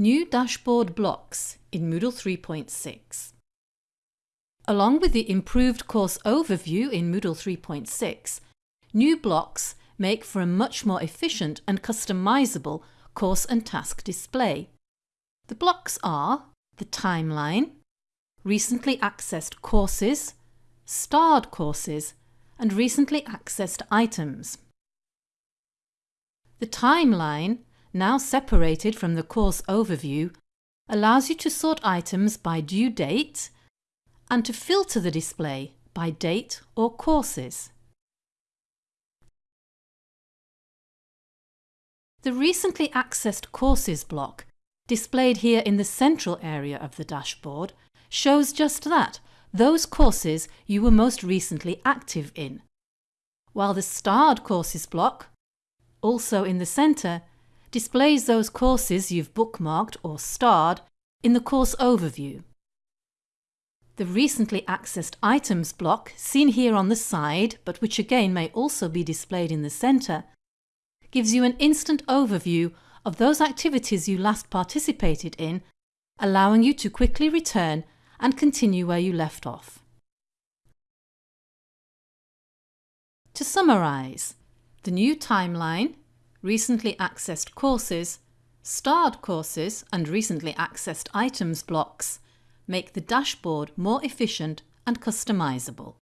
New dashboard blocks in Moodle 3.6 Along with the improved course overview in Moodle 3.6, new blocks make for a much more efficient and customizable course and task display. The blocks are the timeline, recently accessed courses, starred courses and recently accessed items. The timeline now separated from the course overview, allows you to sort items by due date and to filter the display by date or courses. The recently accessed courses block, displayed here in the central area of the dashboard, shows just that, those courses you were most recently active in. While the starred courses block, also in the centre, displays those courses you've bookmarked or starred in the course overview. The recently accessed items block, seen here on the side but which again may also be displayed in the centre, gives you an instant overview of those activities you last participated in, allowing you to quickly return and continue where you left off. To summarise, the new timeline recently accessed courses, starred courses and recently accessed items blocks make the dashboard more efficient and customizable.